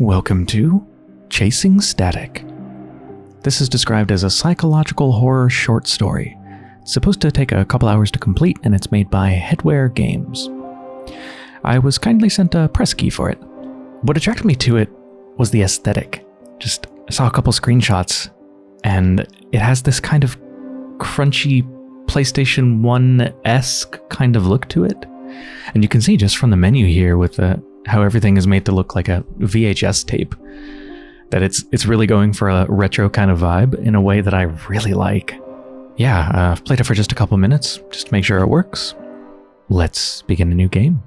Welcome to Chasing Static. This is described as a psychological horror short story. It's supposed to take a couple hours to complete, and it's made by Headware Games. I was kindly sent a press key for it. What attracted me to it was the aesthetic. Just saw a couple screenshots, and it has this kind of crunchy PlayStation 1 esque kind of look to it. And you can see just from the menu here with the, how everything is made to look like a VHS tape that it's it's really going for a retro kind of vibe in a way that I really like. Yeah, uh, I've played it for just a couple minutes, just to make sure it works. Let's begin a new game.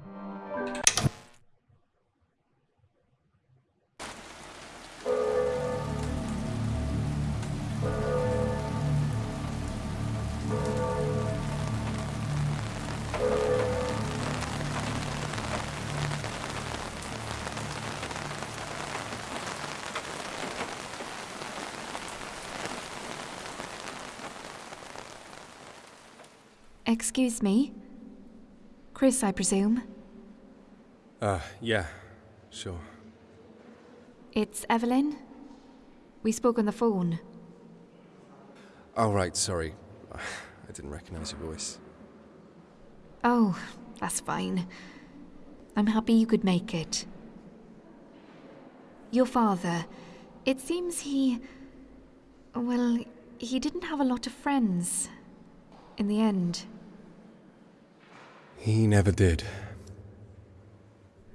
Excuse me? Chris, I presume? Uh, yeah, sure. It's Evelyn? We spoke on the phone. Oh, right, sorry. I didn't recognize your voice. Oh, that's fine. I'm happy you could make it. Your father, it seems he. Well, he didn't have a lot of friends. In the end. He never did.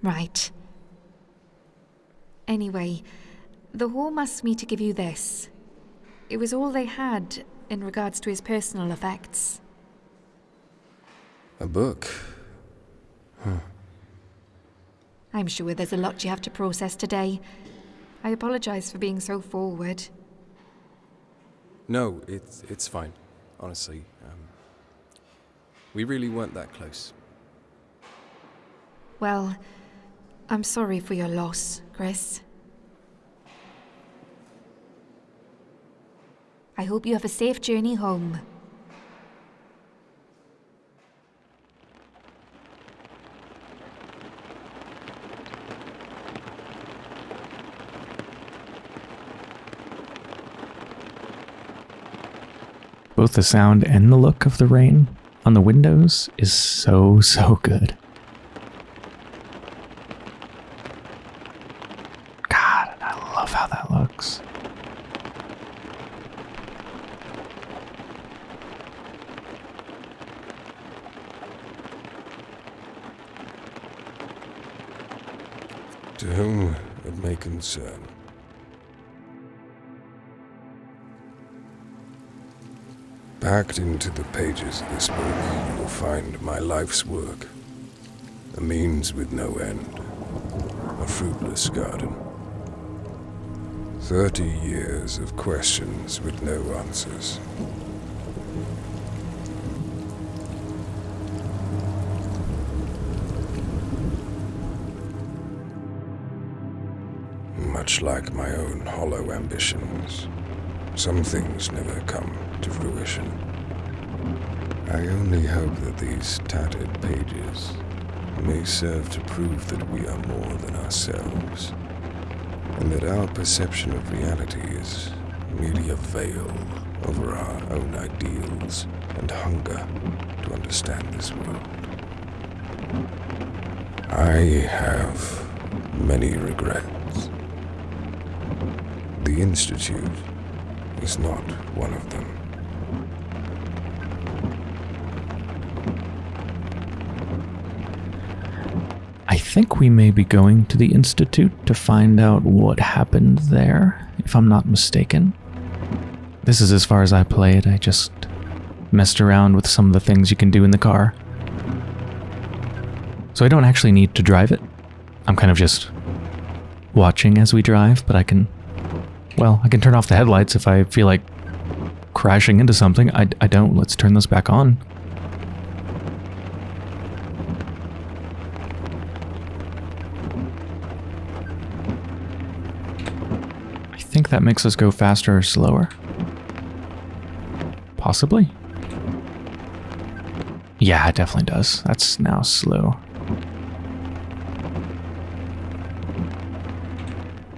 Right. Anyway, the Hall asked me to give you this. It was all they had in regards to his personal effects. A book? Huh. I'm sure there's a lot you have to process today. I apologize for being so forward. No, it's, it's fine, honestly. Um, we really weren't that close. Well, I'm sorry for your loss, Chris. I hope you have a safe journey home. Both the sound and the look of the rain on the windows is so, so good. God, I love how that looks. To whom it may concern. Packed into the pages of this book, you will find my life's work. A means with no end. A fruitless garden. Thirty years of questions with no answers. Much like my own hollow ambitions, some things never come to fruition. I only hope that these tattered pages may serve to prove that we are more than ourselves, and that our perception of reality is merely a veil over our own ideals and hunger to understand this world. I have many regrets. The Institute is not one of them. I think we may be going to the Institute to find out what happened there, if I'm not mistaken. This is as far as I played, I just messed around with some of the things you can do in the car. So I don't actually need to drive it. I'm kind of just watching as we drive, but I can, well, I can turn off the headlights if I feel like crashing into something. I, I don't. Let's turn this back on. I think that makes us go faster or slower. Possibly. Yeah, it definitely does. That's now slow.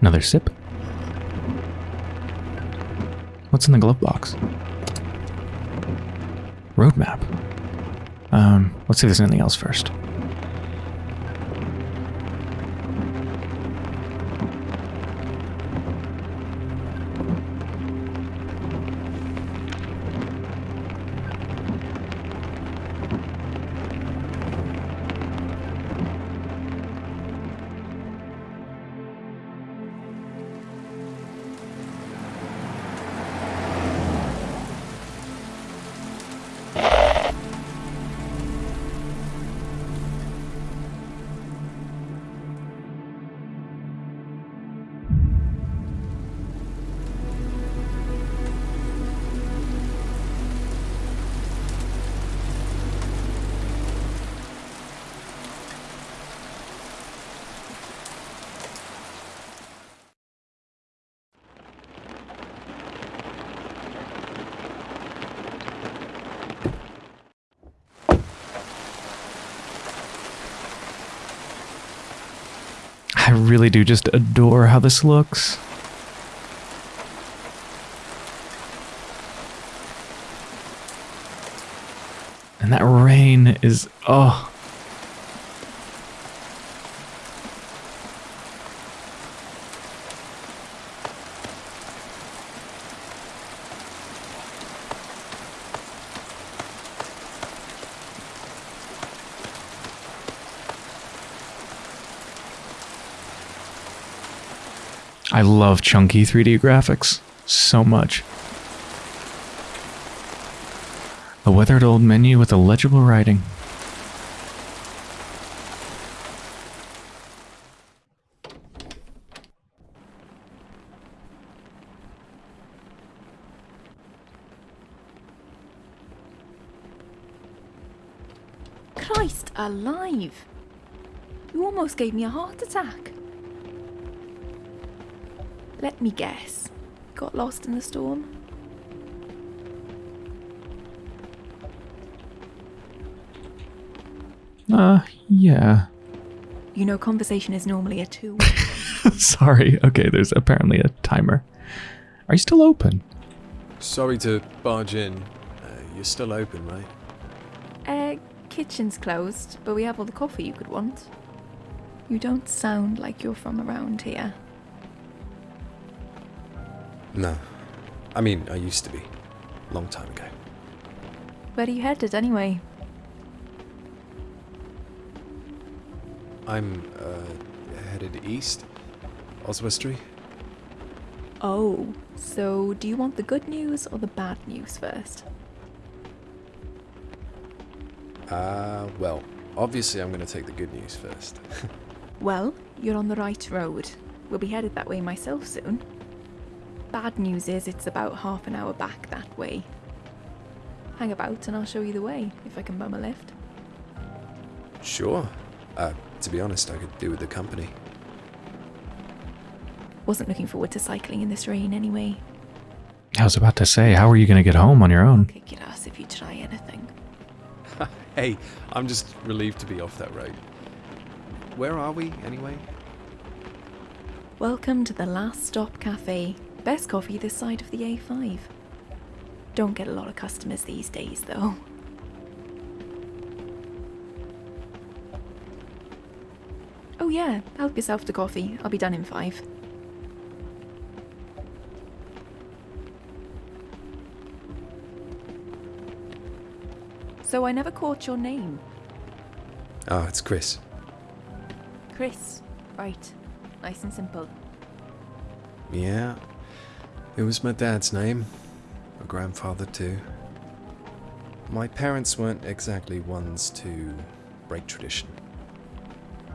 Another sip. What's in the glove box? Roadmap. Um, let's see if there's anything else first. Really do just adore how this looks. And that rain is, oh. I love chunky 3D graphics so much. A weathered old menu with illegible writing. Christ alive! You almost gave me a heart attack. Let me guess. Got lost in the storm? Uh, yeah. You know, conversation is normally a two. Sorry. Okay, there's apparently a timer. Are you still open? Sorry to barge in. Uh, you're still open, right? uh, kitchen's closed, but we have all the coffee you could want. You don't sound like you're from around here. No. I mean, I used to be. Long time ago. Where are you headed anyway? I'm, uh, headed east. Oswestry. Oh, so do you want the good news or the bad news first? Uh, well, obviously I'm gonna take the good news first. Well, you're on the right road. We'll be headed that way myself soon. Bad news is it's about half an hour back that way. Hang about and I'll show you the way, if I can bum a lift. sure. Uh, to be honest, I could do with the company. Wasn't looking forward to cycling in this rain anyway. I was about to say, how are you going to get home on your own? Kick your ass if you try anything. Hey, I'm just relieved to be off that road. Where are we, anyway? Welcome to the Last Stop Cafe. Best coffee this side of the A5. Don't get a lot of customers these days, though. Oh, yeah, help yourself to coffee. I'll be done in five. So I never caught your name. Oh, it's Chris. Chris. Right. Nice and simple. Yeah. It was my dad's name. My grandfather, too. My parents weren't exactly ones to break tradition.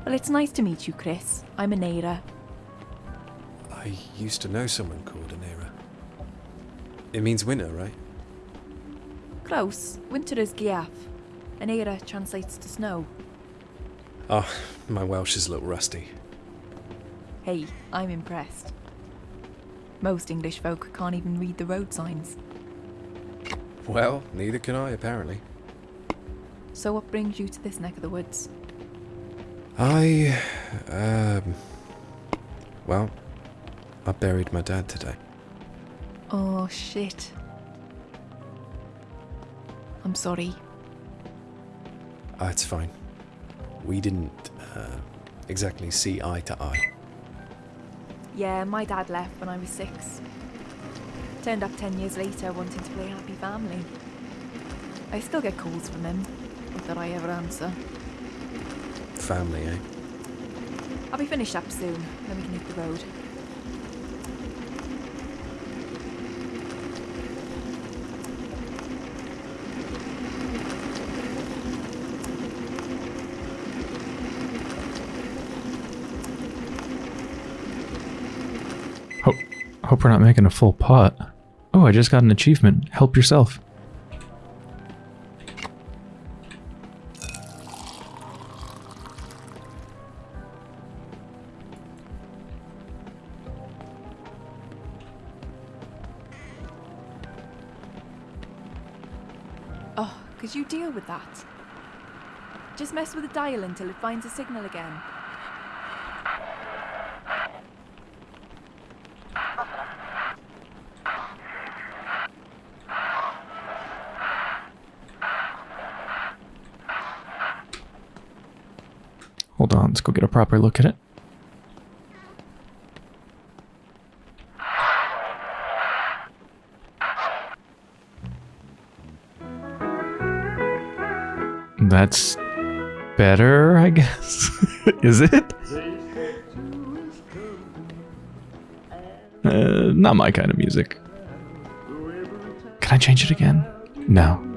Well, it's nice to meet you, Chris. I'm Anera. I used to know someone called Anera. It means winter, right? Close. Winter is Gaeaf. Anera translates to snow. Oh, my Welsh is a little rusty. Hey, I'm impressed. Most English folk can't even read the road signs. Well, neither can I, apparently. So what brings you to this neck of the woods? I, um, well, I buried my dad today. Oh shit. I'm sorry. Ah, it's fine. We didn't uh, exactly see eye to eye. Yeah, my dad left when I was six. Turned up ten years later wanting to play happy family. I still get calls from him. That I ever answer. Family, eh? I'll be finished up soon, then we can hit the road. Hope, hope we're not making a full pot. Oh, I just got an achievement. Help yourself. Oh, could you deal with that? Just mess with the dial until it finds a signal again. Hold on, let's go get a proper look at it. That's better, I guess. Is it? Uh, not my kind of music. Can I change it again? No.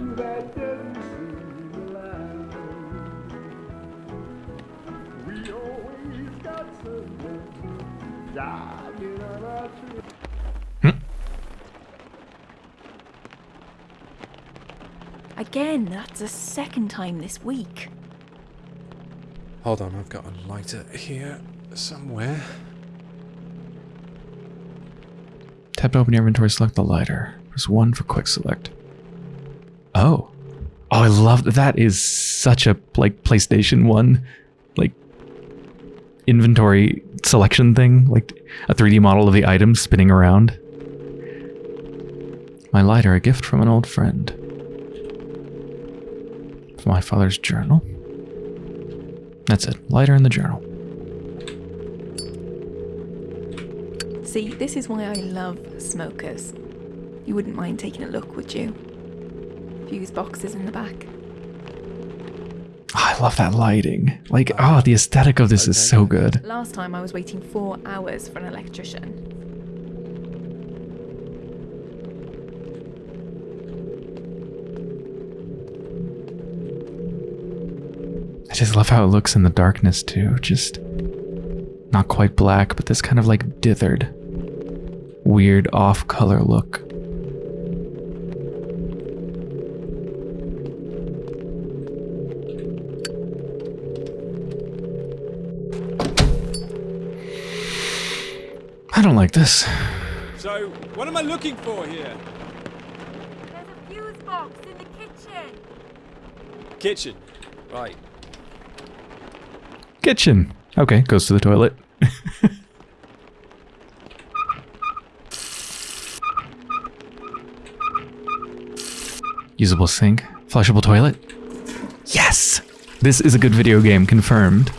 The second time this week. Hold on, I've got a lighter here somewhere. Tap to open your inventory, select the lighter. Press 1 for quick select. Oh. Oh, I love that. That is such a like PlayStation 1 like inventory selection thing, like a 3D model of the items spinning around. My lighter, a gift from an old friend. From my father's journal. That's it. Lighter in the journal. See, this is why I love smokers. You wouldn't mind taking a look, would you? Fuse boxes in the back. Oh, I love that lighting. Like, oh, the aesthetic of this is so good. Last time I was waiting four hours for an electrician. Just love how it looks in the darkness too. Just not quite black, but this kind of like dithered, weird off color look. I don't like this. So, what am I looking for here? There's a fuse box in the kitchen. Kitchen. Right. Kitchen. Okay, goes to the toilet. Usable sink. Flushable toilet. Yes! This is a good video game, confirmed.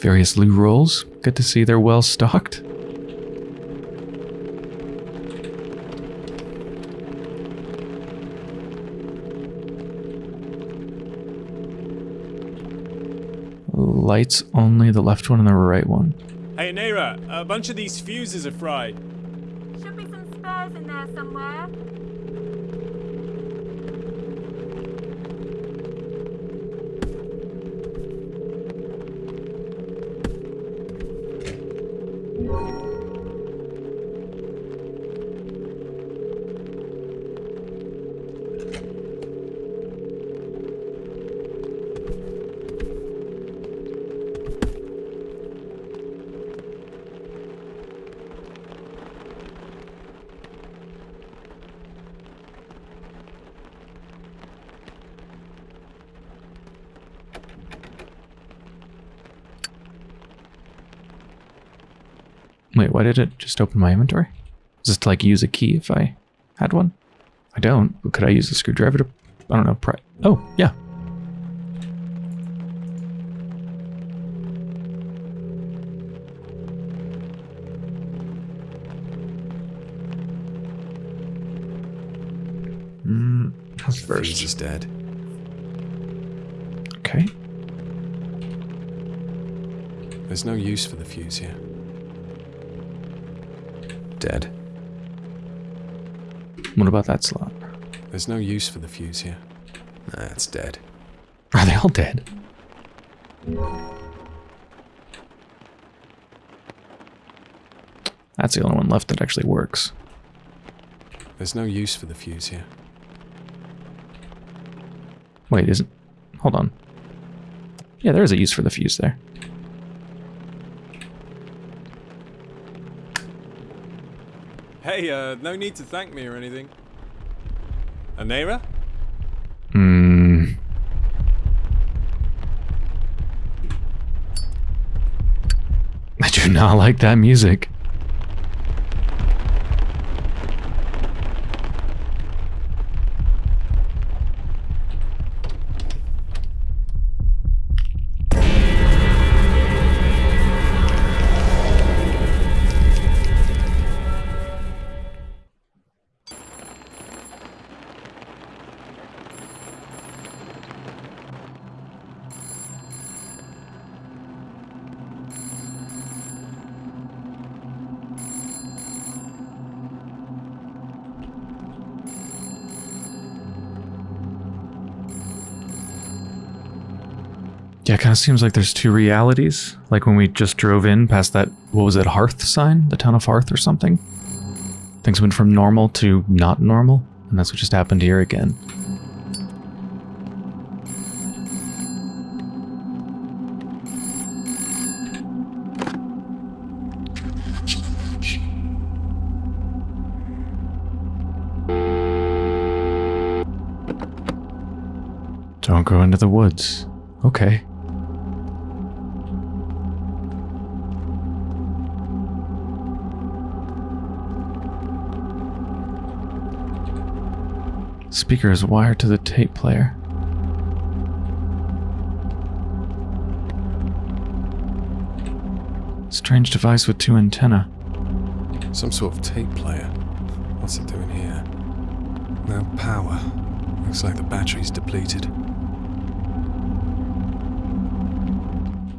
Various loo rolls. Good to see they're well stocked. Lights only, the left one and the right one. Hey, Naira, a bunch of these fuses are fried. Should be some spares in there somewhere. Wait, why did it just open my inventory? Is this to like use a key if I had one? I don't, but could I use a screwdriver to, I don't know, pry? Oh, yeah. Mm, how's Fuse first? is dead. Okay. There's no use for the fuse here. Dead. What about that slot? There's no use for the fuse here. Nah, it's dead. Are they all dead? That's the only one left that actually works. There's no use for the fuse here. Wait, isn't... Hold on. Yeah, there is a use for the fuse there. Hey, uh, no need to thank me or anything. Anera? Hmm. I do not like that music. Seems like there's two realities. Like when we just drove in past that, what was it, Hearth sign? The town of Hearth or something? Things went from normal to not normal, and that's what just happened here again. Don't go into the woods. Okay. Speaker is wired to the tape player. Strange device with two antenna. Some sort of tape player. What's it doing here? No power. Looks like the battery's depleted.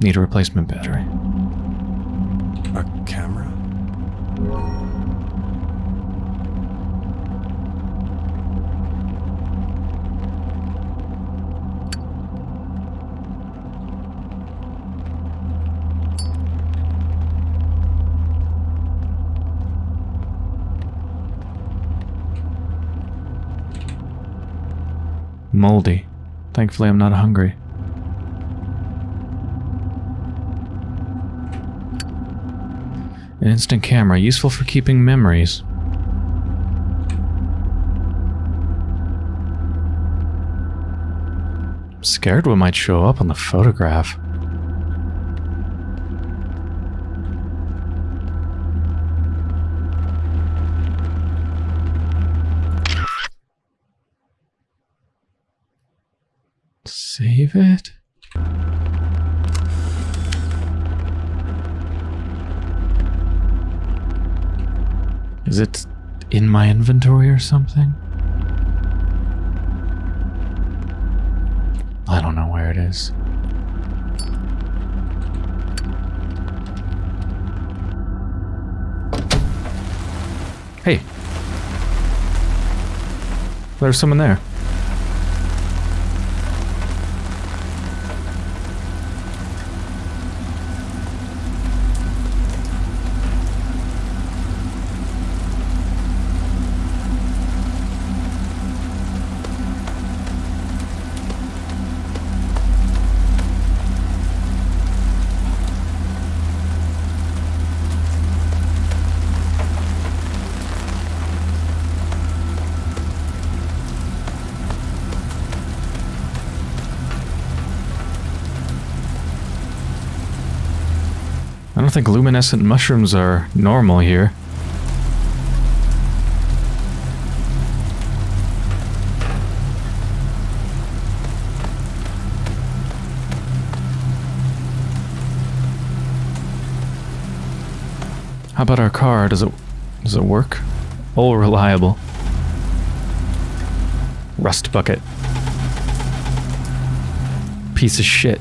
Need a replacement battery. Moldy. Thankfully, I'm not hungry. An instant camera, useful for keeping memories. I'm scared what might show up on the photograph. Save it? Is it in my inventory or something? I don't know where it is. Hey. There's someone there. Don't think luminescent mushrooms are normal here. How about our car? Does it does it work? All reliable. Rust bucket. Piece of shit.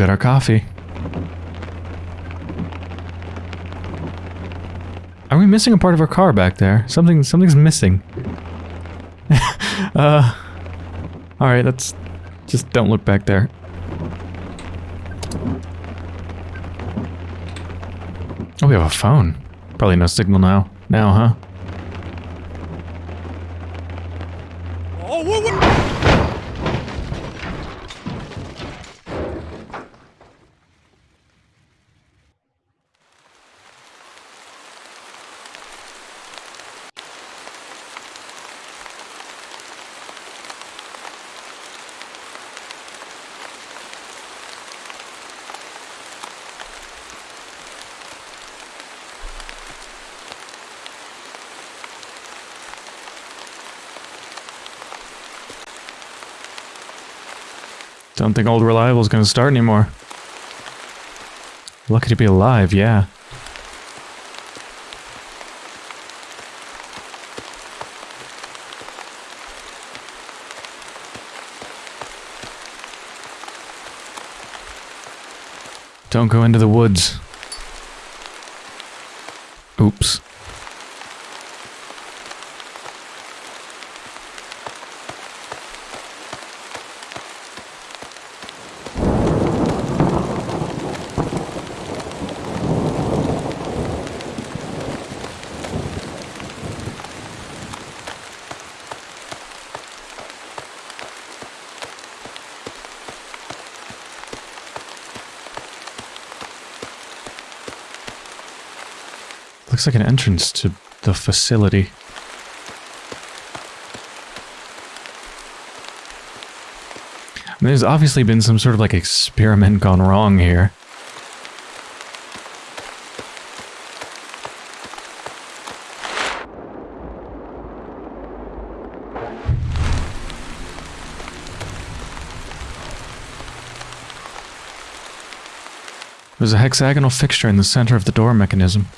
Got our coffee. Are we missing a part of our car back there? Something something's missing. uh Alright, let's just don't look back there. Oh, we have a phone. Probably no signal now. Now, huh? Don't think old reliable's gonna start anymore. Lucky to be alive, yeah. Don't go into the woods. Oops. Looks like an entrance to the facility. There's obviously been some sort of like experiment gone wrong here. There's a hexagonal fixture in the center of the door mechanism.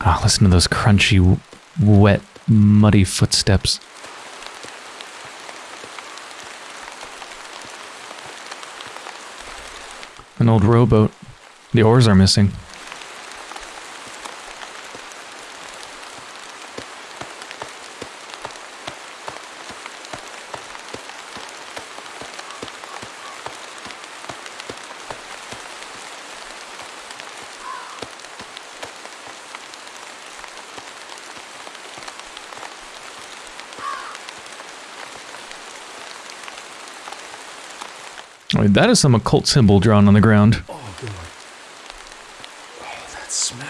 Ah, listen to those crunchy, wet, muddy footsteps. An old rowboat. The oars are missing. That is some occult symbol drawn on the ground. Oh, God. Oh, that smell.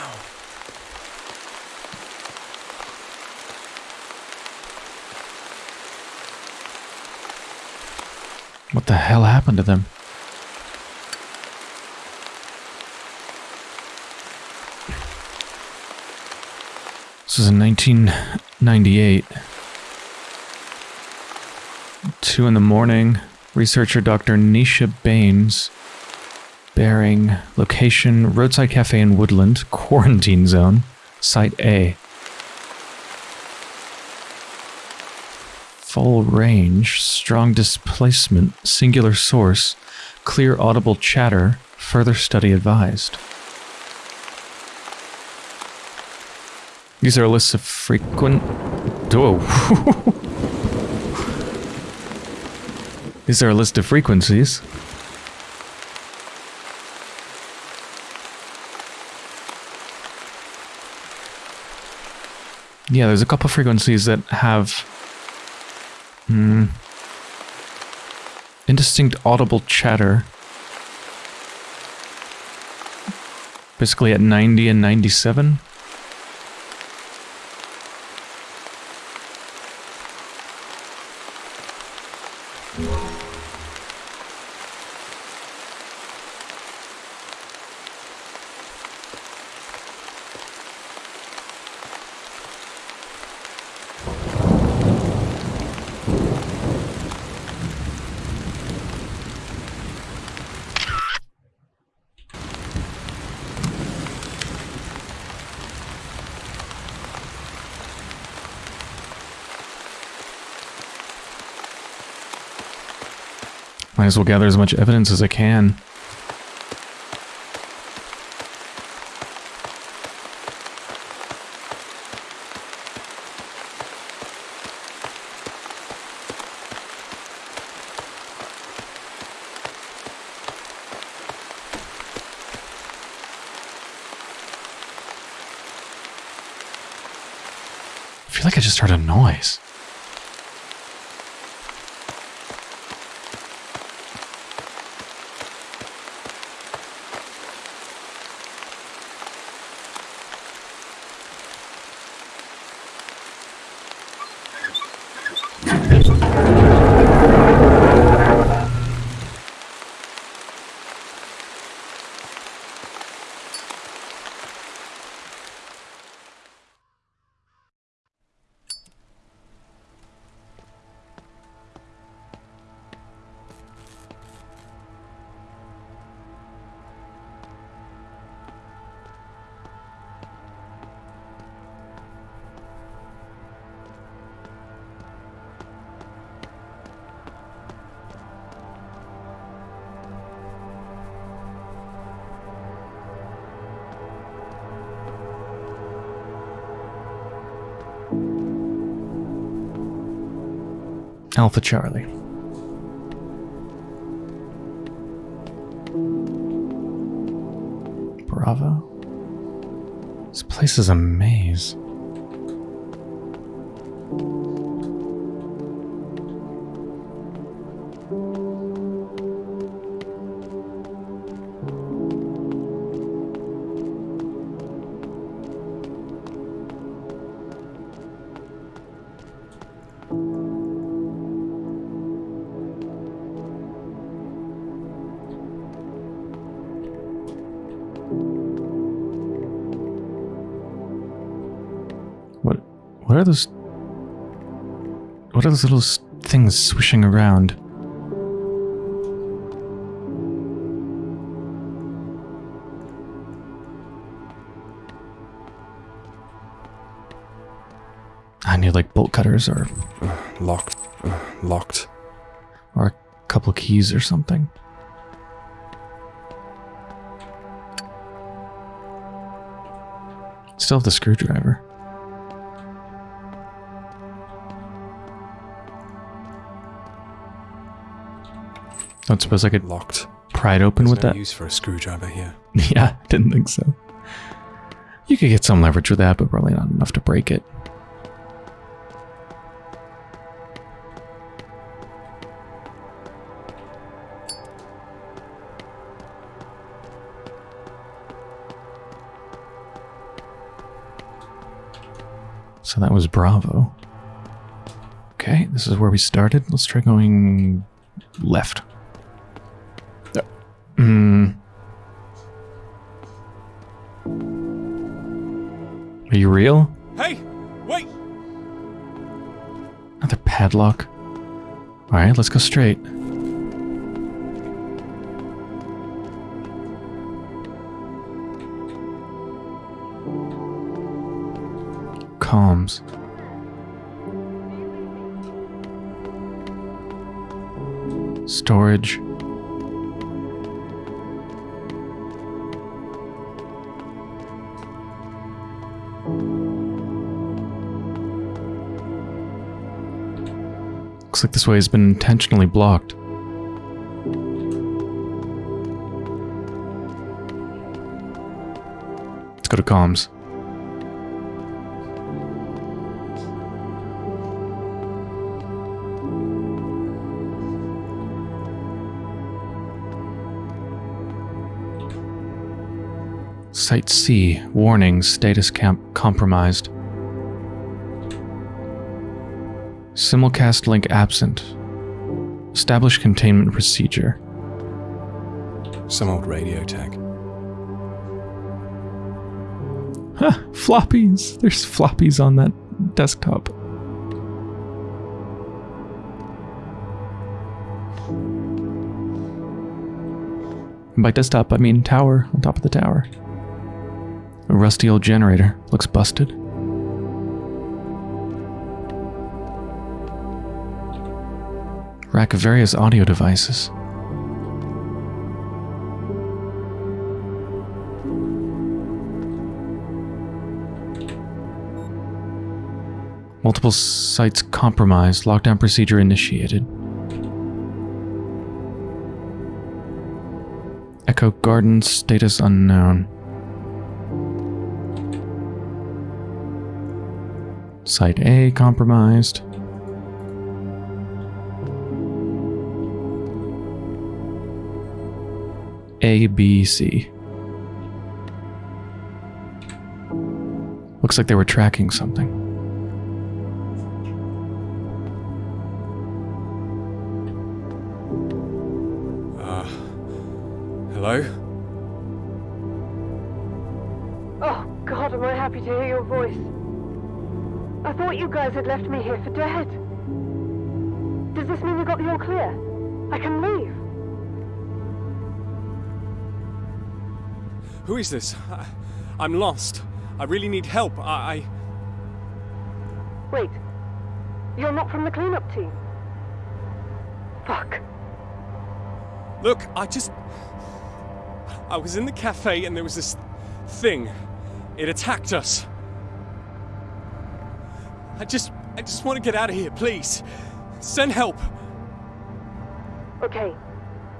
What the hell happened to them? This is in 1998. Two in the morning. Researcher Dr. Nisha Baines. Bearing. Location Roadside Cafe in Woodland. Quarantine zone. Site A. Full range. Strong displacement. Singular source. clear audible chatter, further study advised. These are lists of frequent. Whoa. These are a list of frequencies. Yeah, there's a couple frequencies that have hmm, indistinct audible chatter. Basically at 90 and 97. Might as well gather as much evidence as I can. Alpha Charlie. Bravo. This place is a maze. What are those What are those little things swishing around? I need like bolt cutters or Locked. Uh, locked. or a couple keys or something. Still have the screwdriver. Don't suppose I could Locked. pry it open There's with no that? use for a screwdriver here. yeah, didn't think so. You could get some leverage with that, but probably not enough to break it. So that was Bravo. Okay, this is where we started. Let's try going left. Real? Hey! Wait! Another padlock. Alright, let's go straight. Comms. Storage. Looks like this way has been intentionally blocked. Let's go to comms. Site C, warning, status camp compromised. Simulcast link absent. Establish containment procedure. Some old radio tech. Huh, floppies. There's floppies on that desktop. And by desktop, I mean tower on top of the tower. A rusty old generator. Looks busted. Rack of various audio devices. Multiple sites compromised. Lockdown procedure initiated. Echo Garden status unknown. Site A compromised. A, B, C. Looks like they were tracking something. Uh, hello? Oh, God, am I happy to hear your voice. I thought you guys had left me here for dead. Does this mean you got the all clear? I can leave. Who is this? I, I'm lost. I really need help. I, I. Wait. You're not from the cleanup team. Fuck. Look, I just. I was in the cafe and there was this thing. It attacked us. I just. I just want to get out of here, please. Send help. Okay.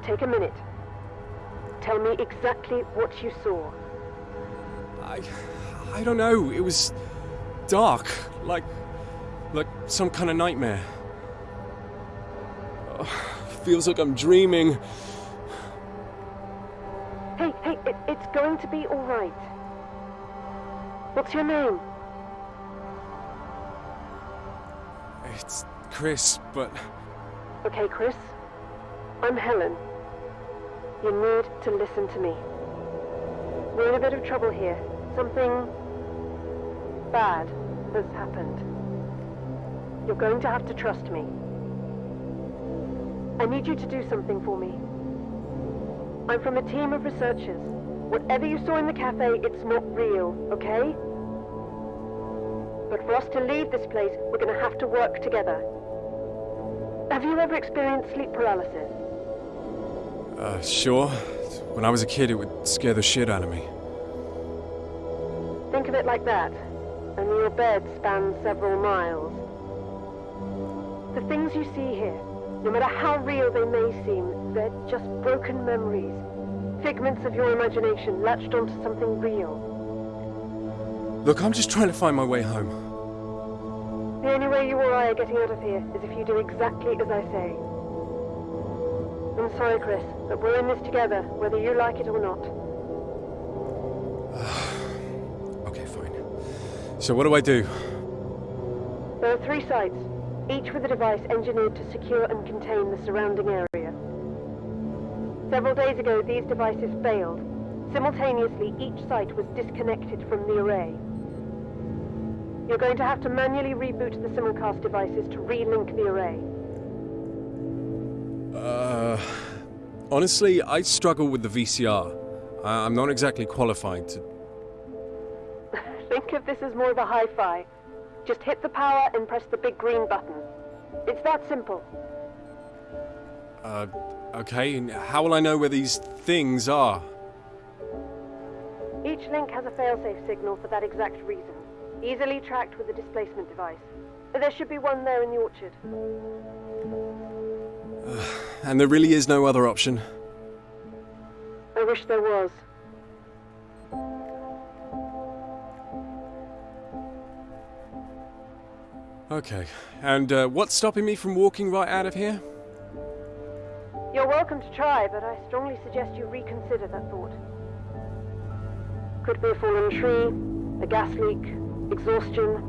Take a minute. Tell me exactly what you saw. I. I don't know. It was dark. Like. Like some kind of nightmare. Oh, feels like I'm dreaming. Hey, hey, it, it's going to be all right. What's your name? It's Chris, but. Okay, Chris. I'm Helen. You need to listen to me. We're in a bit of trouble here. Something bad has happened. You're going to have to trust me. I need you to do something for me. I'm from a team of researchers. Whatever you saw in the cafe, it's not real, okay? But for us to leave this place, we're gonna have to work together. Have you ever experienced sleep paralysis? Uh, sure. When I was a kid, it would scare the shit out of me. Think of it like that. Only your bed spans several miles. The things you see here, no matter how real they may seem, they're just broken memories. Figments of your imagination latched onto something real. Look, I'm just trying to find my way home. The only way you or I are getting out of here is if you do exactly as I say. I'm sorry, Chris, but we're in this together, whether you like it or not. Okay, fine. So what do I do? There are three sites, each with a device engineered to secure and contain the surrounding area. Several days ago, these devices failed. Simultaneously, each site was disconnected from the array. You're going to have to manually reboot the simulcast devices to relink the array. Uh. Honestly, I struggle with the VCR. I- I'm not exactly qualified to. Think of this as more of a hi-fi. Just hit the power and press the big green button. It's that simple. Uh. Okay, and how will I know where these things are? Each link has a failsafe signal for that exact reason, easily tracked with a displacement device. There should be one there in the orchard. And there really is no other option. I wish there was. Okay. And uh, what's stopping me from walking right out of here? You're welcome to try, but I strongly suggest you reconsider that thought. Could be a fallen tree, a gas leak, exhaustion.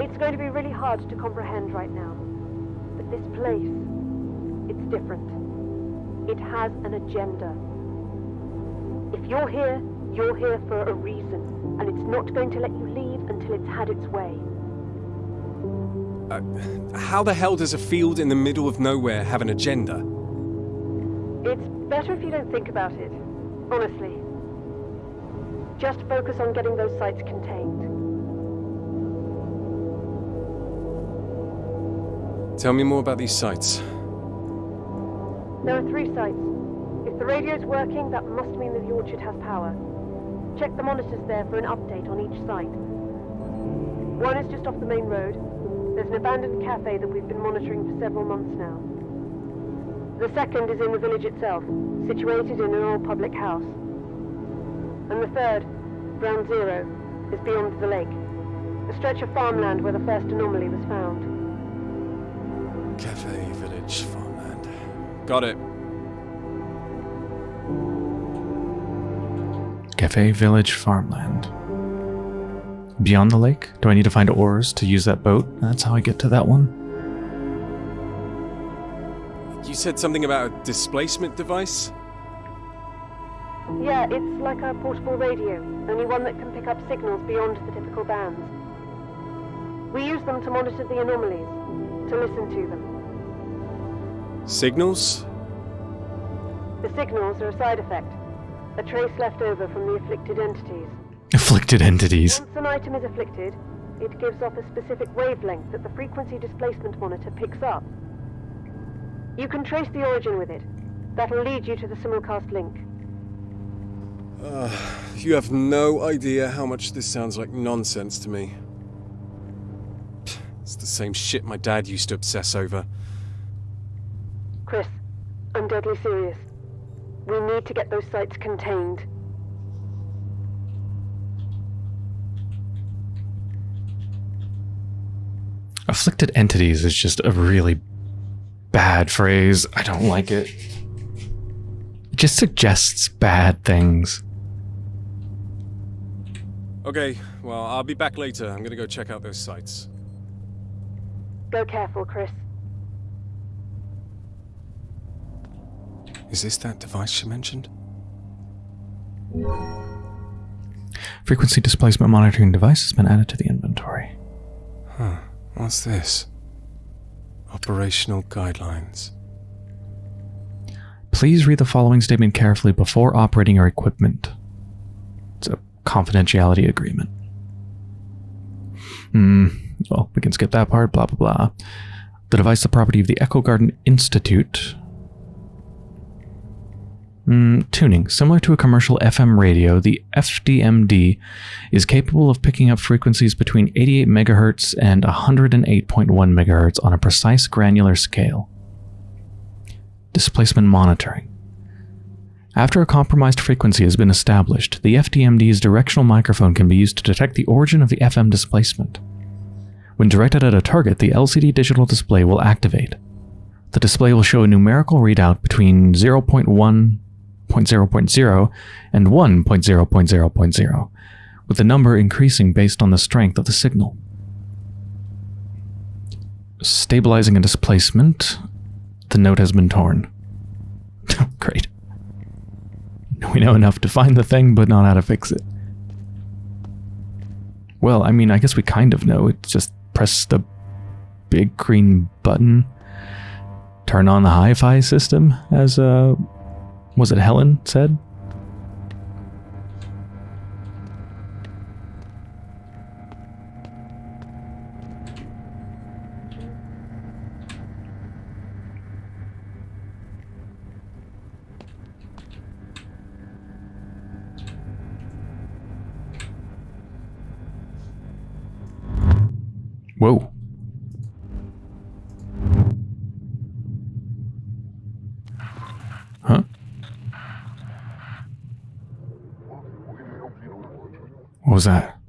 It's going to be really hard to comprehend right now. But this place, it's different. It has an agenda. If you're here, you're here for a reason, and it's not going to let you leave until it's had its way. Uh, how the hell does a field in the middle of nowhere have an agenda? It's better if you don't think about it, honestly. Just focus on getting those sites contained. Tell me more about these sites. There are three sites. If the radio's working, that must mean that the orchard has power. Check the monitors there for an update on each site. One is just off the main road. There's an abandoned cafe that we've been monitoring for several months now. The second is in the village itself, situated in an old public house. And the third, Ground Zero, is beyond the lake, a stretch of farmland where the first anomaly was found. Cafe, village, farmland. Cafe Village Farmland. Beyond the lake? Do I need to find oars to use that boat? That's how I get to that one. You said something about a displacement device? Yeah, it's like a portable radio, only one that can pick up signals beyond the typical bands. We use them to monitor the anomalies, to listen to them. Signals? The signals are a side effect, a trace left over from the afflicted entities. Afflicted entities. Once an item is afflicted, it gives off a specific wavelength that the frequency displacement monitor picks up. You can trace the origin with it. That'll lead you to the simulcast link. Uh, you have no idea how much this sounds like nonsense to me. It's the same shit my dad used to obsess over. Chris, I'm deadly serious. We need to get those sites contained. Afflicted entities is just a really bad phrase. I don't like it. It just suggests bad things. Okay, well, I'll be back later. I'm gonna go check out those sites. Go careful, Chris. Is this that device she mentioned? Frequency displacement monitoring device has been added to the inventory. Huh. What's this? Operational guidelines. Please read the following statement carefully before operating your equipment. It's a confidentiality agreement. Hmm. Well, we can skip that part, blah, blah, blah. The device, the property of the Echo Garden Institute. Mm, tuning. Similar to a commercial FM radio, the FDMD is capable of picking up frequencies between 88 MHz and 108.1 MHz on a precise granular scale. Displacement monitoring. After a compromised frequency has been established, the FDMD's directional microphone can be used to detect the origin of the FM displacement. When directed at a target, the LCD digital display will activate. The display will show a numerical readout between 0.1.0.0 and 1.0.0.0, with the number increasing based on the strength of the signal. Stabilizing a displacement. The note has been torn. Great. We know enough to find the thing, but not how to fix it. Well, I mean, I guess we kind of know. It's just press the big green button. Turn on the hi-fi system, as, uh, was it Helen said? Whoa. What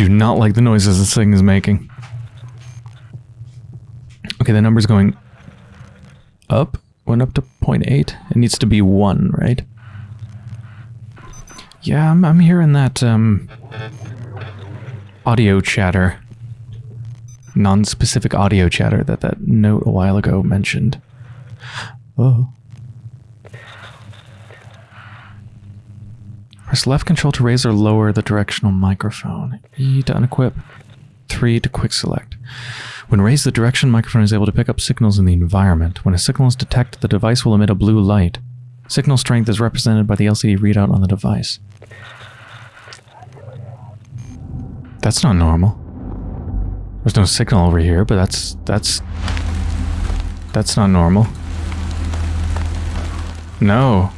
do not like the noises this thing is making. Okay, the number's going up. Went up to 0.8. It needs to be 1, right? Yeah, I'm, I'm hearing that um, audio chatter. Non-specific audio chatter that that note a while ago mentioned. Oh. Press left control to raise or lower the directional microphone. E to unequip. 3 to quick select. When raised, the direction microphone is able to pick up signals in the environment. When a signal is detected, the device will emit a blue light. Signal strength is represented by the LCD readout on the device. That's not normal. There's no signal over here, but that's that's that's not normal. No.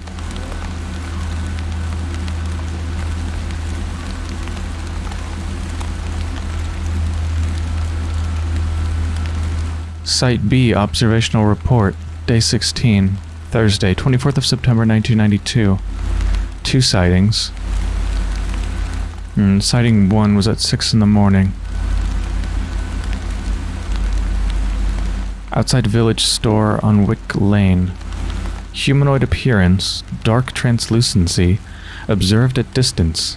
Site B observational report, day 16, Thursday, 24th of September 1992. Two sightings. Mm, sighting 1 was at 6 in the morning. Outside village store on Wick Lane. Humanoid appearance, dark translucency, observed at distance.